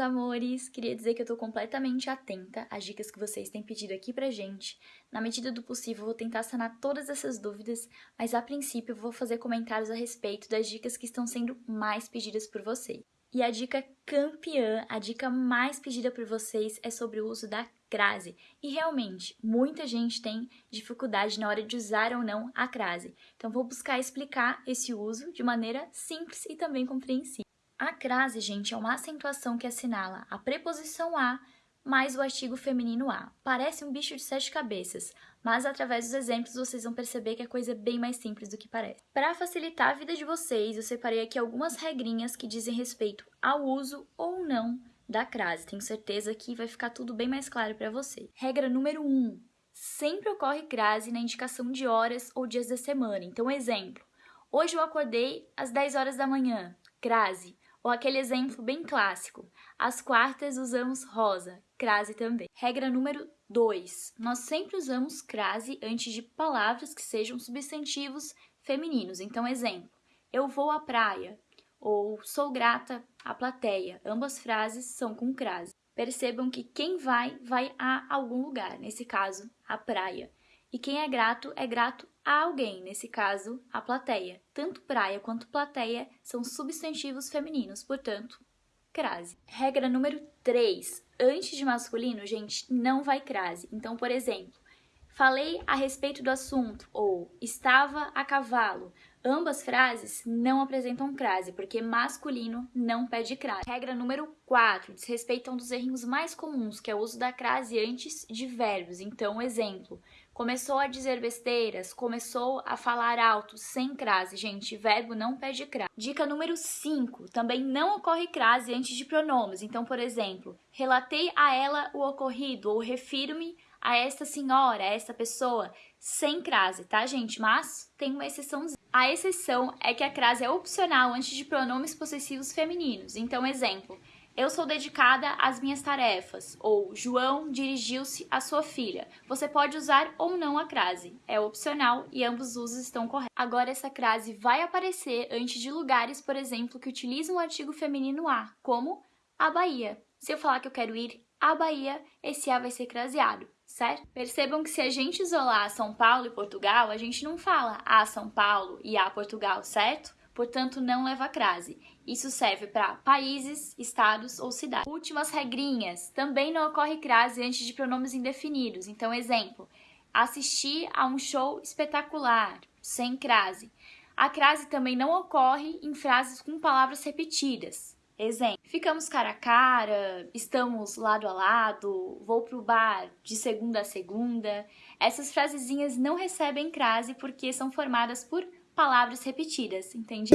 amores! Queria dizer que eu tô completamente atenta às dicas que vocês têm pedido aqui pra gente. Na medida do possível, vou tentar sanar todas essas dúvidas, mas a princípio vou fazer comentários a respeito das dicas que estão sendo mais pedidas por vocês. E a dica campeã, a dica mais pedida por vocês é sobre o uso da crase. E realmente, muita gente tem dificuldade na hora de usar ou não a crase. Então vou buscar explicar esse uso de maneira simples e também compreensível. A crase, gente, é uma acentuação que assinala a preposição a mais o artigo feminino a. Parece um bicho de sete cabeças, mas através dos exemplos vocês vão perceber que a coisa é bem mais simples do que parece. Para facilitar a vida de vocês, eu separei aqui algumas regrinhas que dizem respeito ao uso ou não da crase. Tenho certeza que vai ficar tudo bem mais claro para você. Regra número 1. Um, sempre ocorre crase na indicação de horas ou dias da semana. Então, exemplo. Hoje eu acordei às 10 horas da manhã. Crase. Ou aquele exemplo bem clássico, às quartas usamos rosa, crase também. Regra número 2. Nós sempre usamos crase antes de palavras que sejam substantivos femininos. Então, exemplo, eu vou à praia ou sou grata à plateia. Ambas frases são com crase. Percebam que quem vai, vai a algum lugar, nesse caso, a praia. E quem é grato, é grato a alguém, nesse caso, a plateia. Tanto praia quanto plateia são substantivos femininos, portanto, crase. Regra número 3. Antes de masculino, gente, não vai crase. Então, por exemplo, falei a respeito do assunto ou estava a cavalo. Ambas frases não apresentam crase, porque masculino não pede crase. Regra número 4. Desrespeitam um dos erros mais comuns, que é o uso da crase antes de verbos. Então, exemplo, começou a dizer besteiras, começou a falar alto, sem crase. Gente, verbo não pede crase. Dica número 5. Também não ocorre crase antes de pronomes. Então, por exemplo, relatei a ela o ocorrido ou refiro-me a esta senhora, a esta pessoa, sem crase, tá, gente? Mas tem uma exceção. A exceção é que a crase é opcional antes de pronomes possessivos femininos. Então, exemplo, eu sou dedicada às minhas tarefas, ou João dirigiu-se à sua filha. Você pode usar ou não a crase, é opcional e ambos os usos estão corretos. Agora, essa crase vai aparecer antes de lugares, por exemplo, que utilizam o artigo feminino a, como a Bahia. Se eu falar que eu quero ir à Bahia, esse a vai ser craseado, certo? Percebam que se a gente isolar São Paulo e Portugal, a gente não fala a São Paulo e a Portugal, certo? Portanto não leva crase. Isso serve para países, estados ou cidades. Últimas regrinhas. Também não ocorre crase antes de pronomes indefinidos. Então, exemplo, assistir a um show espetacular, sem crase. A crase também não ocorre em frases com palavras repetidas. Exemplo, ficamos cara a cara, estamos lado a lado, vou pro bar de segunda a segunda. Essas frasezinhas não recebem crase porque são formadas por palavras repetidas, entende?